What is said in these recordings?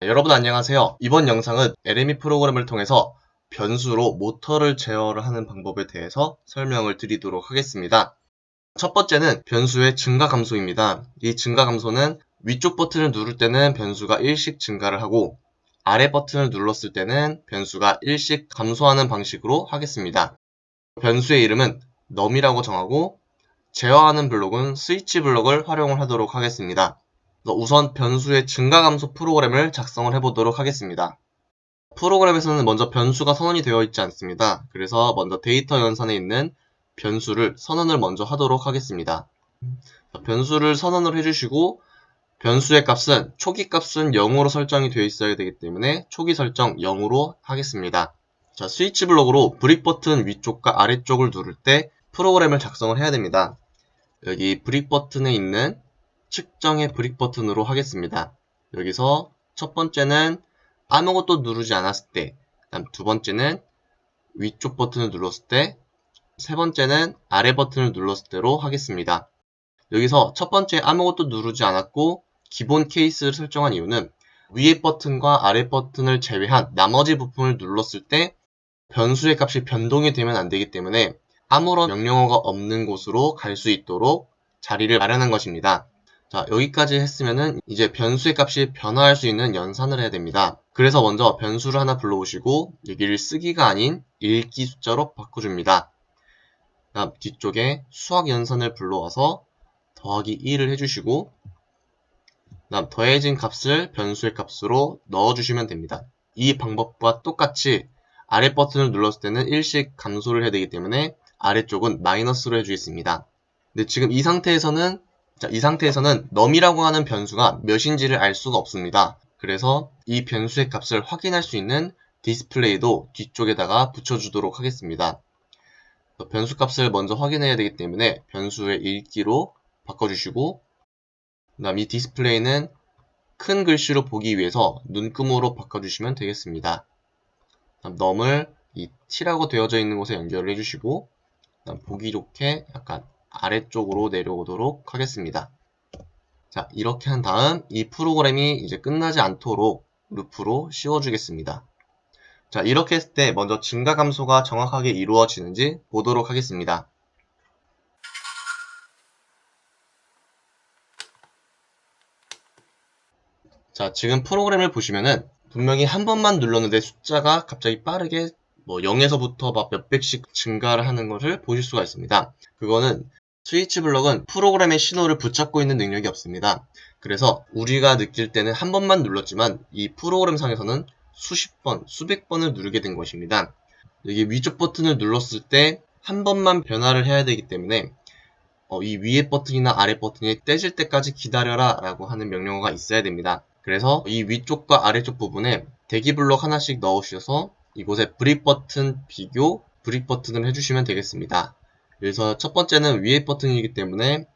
네, 여러분 안녕하세요. 이번 영상은 LME 프로그램을 통해서 변수로 모터를 제어를 하는 방법에 대해서 설명을 드리도록 하겠습니다. 첫 번째는 변수의 증가 감소입니다. 이 증가 감소는 위쪽 버튼을 누를 때는 변수가 1씩 증가를 하고 아래 버튼을 눌렀을 때는 변수가 1씩 감소하는 방식으로 하겠습니다. 변수의 이름은 num이라고 정하고 제어하는 블록은 스위치 블록을 활용을 하도록 하겠습니다. 우선 변수의 증가 감소 프로그램을 작성을 해보도록 하겠습니다. 프로그램에서는 먼저 변수가 선언이 되어 있지 않습니다. 그래서 먼저 데이터 연산에 있는 변수를 선언을 먼저 하도록 하겠습니다. 변수를 선언을 해주시고 변수의 값은 초기 값은 0으로 설정이 되어 있어야 되기 때문에 초기 설정 0으로 하겠습니다. 자, 스위치 블록으로 brick 버튼 위쪽과 아래쪽을 누를 때 프로그램을 작성을 해야 됩니다. 여기 brick 버튼에 있는 측정의 brick 버튼으로 하겠습니다. 여기서 첫 번째는 아무것도 누르지 않았을 때, 다음 두 번째는 위쪽 버튼을 눌렀을 때, 세 번째는 아래 버튼을 눌렀을 때로 하겠습니다. 여기서 첫 번째 아무것도 누르지 않았고 기본 케이스를 설정한 이유는 위에 버튼과 아래 버튼을 제외한 나머지 부품을 눌렀을 때 변수의 값이 변동이 되면 안 되기 때문에 아무런 명령어가 없는 곳으로 갈 수 있도록 자리를 마련한 것입니다. 자 여기까지 했으면은 이제 변수의 값이 변화할 수 있는 연산을 해야 됩니다. 그래서 먼저 변수를 하나 불러오시고 여기를 쓰기가 아닌 읽기 숫자로 바꿔줍니다. 다음 뒤쪽에 수학 연산을 불러와서 더하기 1을 해주시고 다음 더해진 값을 변수의 값으로 넣어주시면 됩니다. 이 방법과 똑같이 아래 버튼을 눌렀을 때는 1씩 감소를 해야 되기 때문에 아래쪽은 마이너스로 해주겠습니다. 근데 지금 이 상태에서는 자, 이 상태에서는 num이라고 하는 변수가 몇인지를 알 수가 없습니다. 그래서 이 변수의 값을 확인할 수 있는 디스플레이도 뒤쪽에다가 붙여주도록 하겠습니다. 변수 값을 먼저 확인해야 되기 때문에 변수의 읽기로 바꿔주시고 그 다음 이 디스플레이는 큰 글씨로 보기 위해서 눈금으로 바꿔주시면 되겠습니다. 다음 num을 이 t라고 되어져 있는 곳에 연결을 해주시고 보기 좋게 약간 아래쪽으로 내려오도록 하겠습니다. 자, 이렇게 한 다음 이 프로그램이 이제 끝나지 않도록 루프로 씌워주겠습니다. 자, 이렇게 했을 때 먼저 증가 감소가 정확하게 이루어지는지 보도록 하겠습니다. 자, 지금 프로그램을 보시면은 분명히 한 번만 눌렀는데 숫자가 갑자기 빠르게 뭐 0에서부터 막 몇백씩 증가를 하는 것을 보실 수가 있습니다. 그거는 스위치 블럭은 프로그램의 신호를 붙잡고 있는 능력이 없습니다. 그래서 우리가 느낄 때는 한 번만 눌렀지만 이 프로그램 상에서는 수십 번, 수백 번을 누르게 된 것입니다. 여기 위쪽 버튼을 눌렀을 때 한 번만 변화를 해야 되기 때문에 어, 이 위에 버튼이나 아래 버튼이 떼질 때까지 기다려라 라고 하는 명령어가 있어야 됩니다. 그래서 이 위쪽과 아래쪽 부분에 대기 블록 하나씩 넣으셔서 이곳에 brick 버튼 비교 brick 버튼을 해주시면 되겠습니다. 그래서 첫 번째는 위에 버튼이기 때문에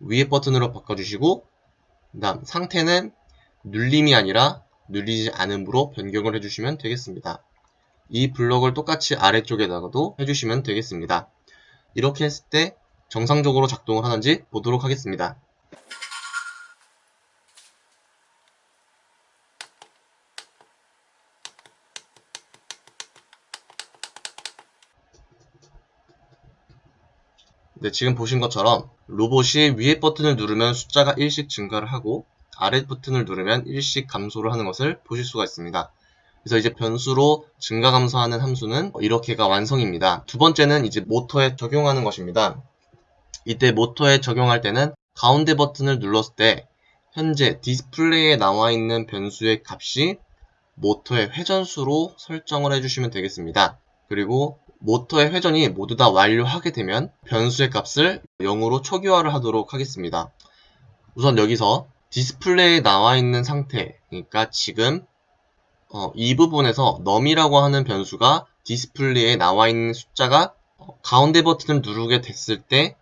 위에 버튼으로 바꿔주시고 그 다음 상태는 눌림이 아니라 눌리지 않음으로 변경을 해주시면 되겠습니다. 이 블럭을 똑같이 아래쪽에다가도 해주시면 되겠습니다. 이렇게 했을 때 정상적으로 작동을 하는지 보도록 하겠습니다. 네, 지금 보신 것처럼 로봇이 위에 버튼을 누르면 숫자가 1씩 증가를 하고 아래 버튼을 누르면 1씩 감소를 하는 것을 보실 수가 있습니다. 그래서 이제 변수로 증가 감소하는 함수는 이렇게가 완성입니다. 두 번째는 이제 모터에 적용하는 것입니다. 이때 모터에 적용할 때는 가운데 버튼을 눌렀을 때 현재 디스플레이에 나와 있는 변수의 값이 모터의 회전수로 설정을 해주시면 되겠습니다. 그리고 모터의 회전이 모두 다 완료하게 되면 변수의 값을 0으로 초기화를 하도록 하겠습니다. 우선 여기서 디스플레이에 나와 있는 상태 그러니까 지금 어, 이 부분에서 num이라고 하는 변수가 디스플레이에 나와 있는 숫자가 어, 가운데 버튼을 누르게 됐을 때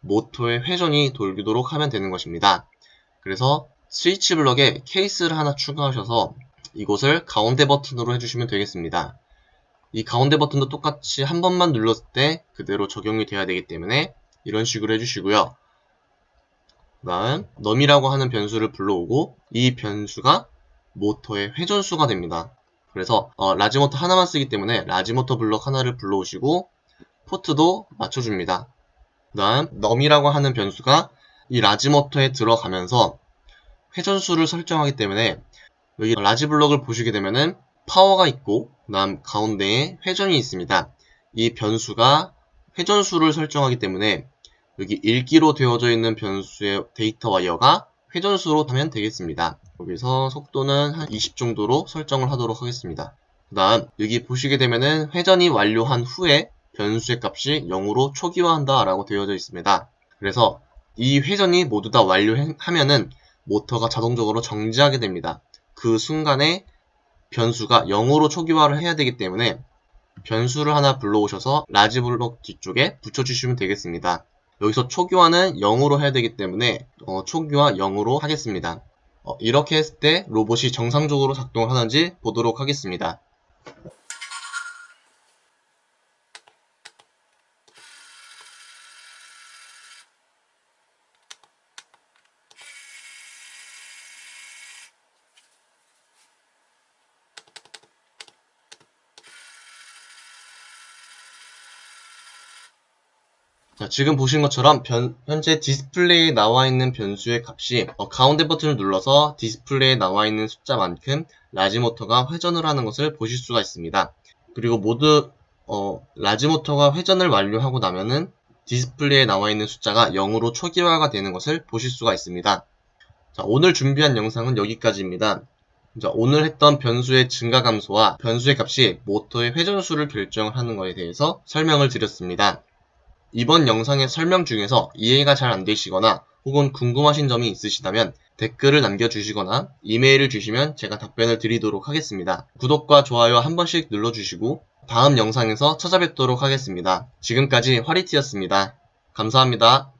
모터의 회전이 돌도록 하면 되는 것입니다. 그래서 스위치 블럭에 케이스를 하나 추가하셔서 이곳을 가운데 버튼으로 해주시면 되겠습니다. 이 가운데 버튼도 똑같이 한 번만 눌렀을 때 그대로 적용이 돼야 되기 때문에 이런 식으로 해주시고요. 그 다음 num이라고 하는 변수를 불러오고 이 변수가 모터의 회전수가 됩니다. 그래서 어, large 모터 하나만 쓰기 때문에 large 모터 블럭 하나를 불러오시고 포트도 맞춰줍니다. 그 다음 num이라고 하는 변수가 이 large 모터에 들어가면서 회전수를 설정하기 때문에 여기 large 블럭을 보시게 되면은 파워가 있고 그 다음 가운데에 회전이 있습니다. 이 변수가 회전수를 설정하기 때문에 여기 읽기로 되어져 있는 변수의 데이터 와이어가 회전수로 하면 되겠습니다. 여기서 속도는 한 20 정도로 설정을 하도록 하겠습니다. 그 다음 여기 보시게 되면은 회전이 완료한 후에 변수의 값이 0으로 초기화한다 라고 되어져 있습니다. 그래서 이 회전이 모두 다 완료하면은 모터가 자동적으로 정지하게 됩니다. 그 순간에 변수가 0으로 초기화를 해야 되기 때문에 변수를 하나 불러오셔서 large 블록 뒤쪽에 붙여주시면 되겠습니다. 여기서 초기화는 0으로 해야 되기 때문에 어, 초기화 0으로 하겠습니다. 어, 이렇게 했을 때 로봇이 정상적으로 작동하는지 보도록 하겠습니다. 자, 지금 보신 것처럼 변- 현재 디스플레이에 나와 있는 변수의 값이 어, 가운데 버튼을 눌러서 디스플레이에 나와 있는 숫자만큼 large 모터가 회전을 하는 것을 보실 수가 있습니다. 그리고 모두 어, large 모터가 회전을 완료하고 나면은 디스플레이에 나와 있는 숫자가 0으로 초기화가 되는 것을 보실 수가 있습니다. 자, 오늘 준비한 영상은 여기까지입니다. 자, 오늘 했던 변수의 증가 감소와 변수의 값이 모터의 회전수를 결정하는 것에 대해서 설명을 드렸습니다. 이번 영상의 설명 중에서 이해가 잘 안되시거나 혹은 궁금하신 점이 있으시다면 댓글을 남겨주시거나 이메일을 주시면 제가 답변을 드리도록 하겠습니다. 구독과 좋아요 한 번씩 눌러주시고 다음 영상에서 찾아뵙도록 하겠습니다. 지금까지 화리티였습니다. 감사합니다.